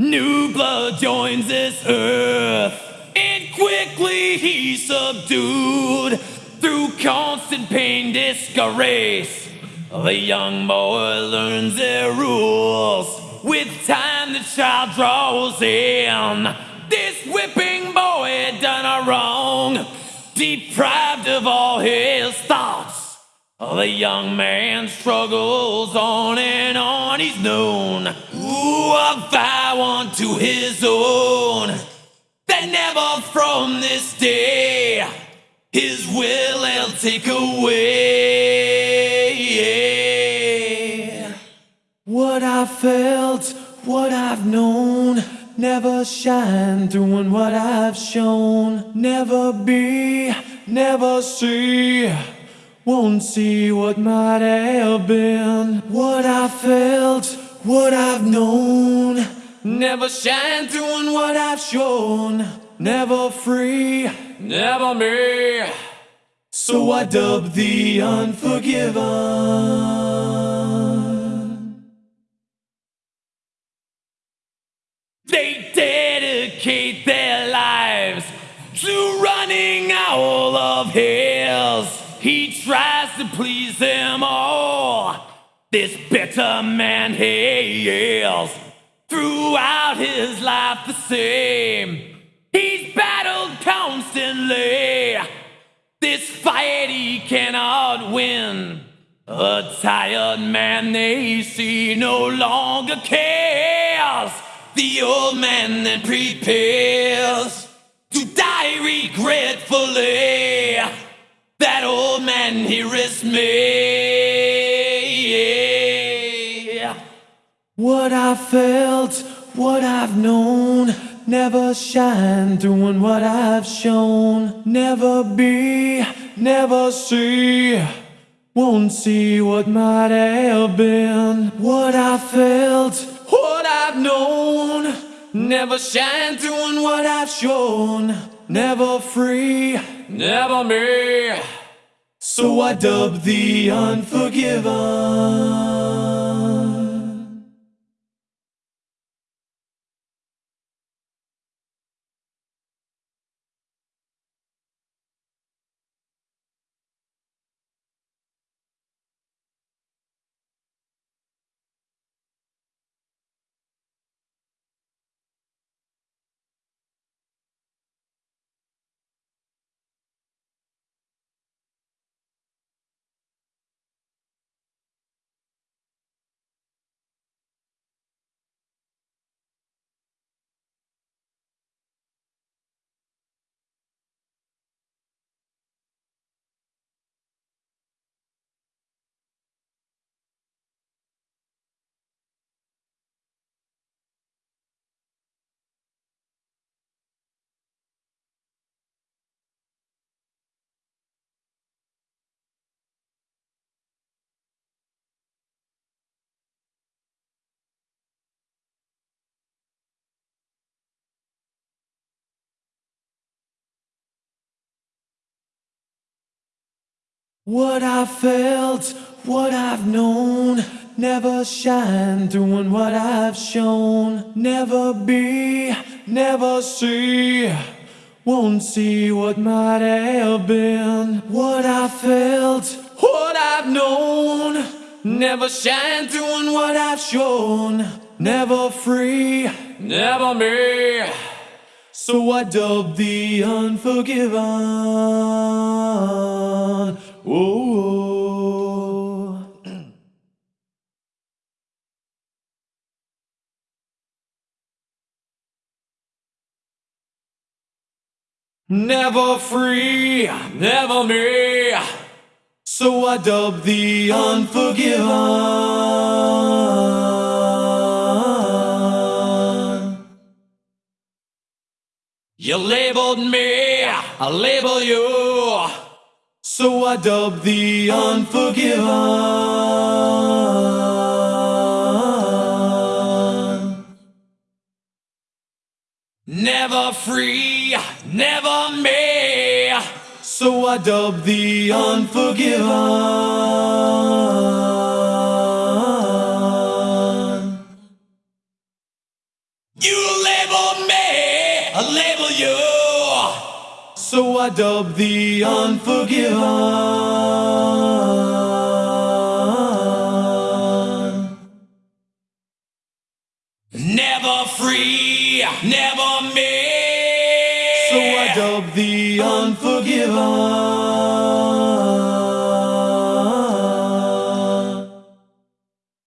New blood joins this earth, and quickly he's subdued through constant pain, disgrace. The young boy learns their rules. With time, the child draws in. This whipping boy done a wrong, deprived of all his thoughts. The young man struggles on and on, he's known. Ooh, a vow unto his own. That never from this day his will he'll take away. What I felt, what I've known, never shine through in what I've shown. Never be, never see. Won't see what might have been, what I felt, what I've known. Never shine through in what I've shown. Never free, never me. So I dub the unforgiven. They dedicate their lives to running all of hills. To please them all. This bitter man hails throughout his life the same. He's battled constantly. This fight he cannot win. A tired man they see no longer cares. The old man then prepares to die regretfully. That old man he is me. What I felt, what I've known, never shine in what I've shown. Never be, never see. Won't see what might have been. What I felt, what I've known. Never shine in what I've shown. Never free, never me. So I dub the unforgiven. What I felt, what I've known, never shine in what I've shown. Never be, never see. Won't see what might have been. What I felt, what I've known, never shine in what I've shown. Never free, never me. So I dub the unforgiven. Oh. Never free, never me. So I dub the unforgiven. You labeled me, I label you. So I dub the unforgiven. Never free, never me. So I dub the unforgiven. So I dub the unforgiven. Never free, never me.